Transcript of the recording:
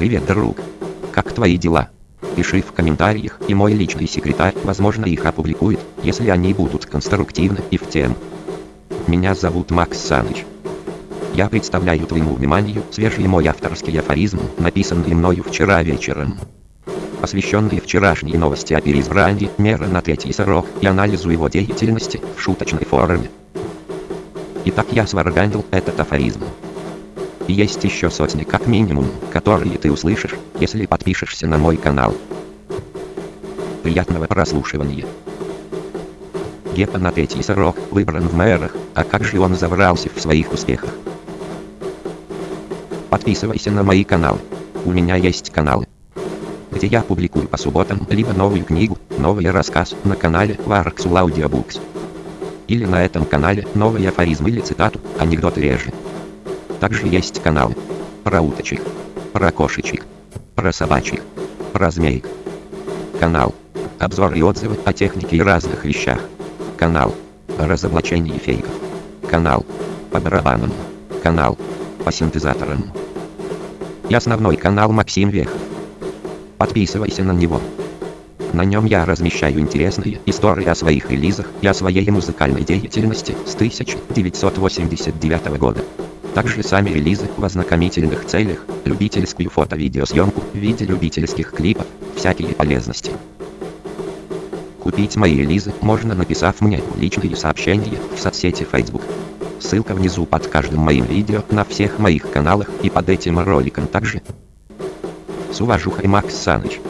Привет, друг. Как твои дела? Пиши в комментариях, и мой личный секретарь, возможно, их опубликует, если они будут конструктивны и в тему. Меня зовут Макс Саныч. Я представляю твоему вниманию свежий мой авторский афоризм, написанный мною вчера вечером. Посвященный вчерашней новости о переизбрании мэра на третий срок и анализу его деятельности в шуточной форме. Итак, я сварганил этот афоризм. И есть еще сотни как минимум, которые ты услышишь, если подпишешься на мой канал. Приятного прослушивания. Гепа на третий срок выбран в мэрах, а как же он забрался в своих успехах? Подписывайся на мои каналы. У меня есть каналы, где я публикую по субботам либо новую книгу, новый рассказ на канале Warxul Audiobooks. Или на этом канале новый афоризм или цитату, анекдоты реже. Также есть каналы про уточек, про кошечек, про собачек, про змеек. Канал обзор и отзывы о технике и разных вещах. Канал разоблачение фейков. Канал по барабанам. Канал по синтезаторам. И основной канал Максим Вех. Подписывайся на него. На нем я размещаю интересные истории о своих релизах и о своей музыкальной деятельности с 1989 года. Также сами релизы в ознакомительных целях, любительскую фото-видеосъемку в виде любительских клипов, всякие полезности. Купить мои релизы можно написав мне личные сообщения в соцсети Facebook. Ссылка внизу под каждым моим видео на всех моих каналах и под этим роликом также. С уважухой Макс Саныч.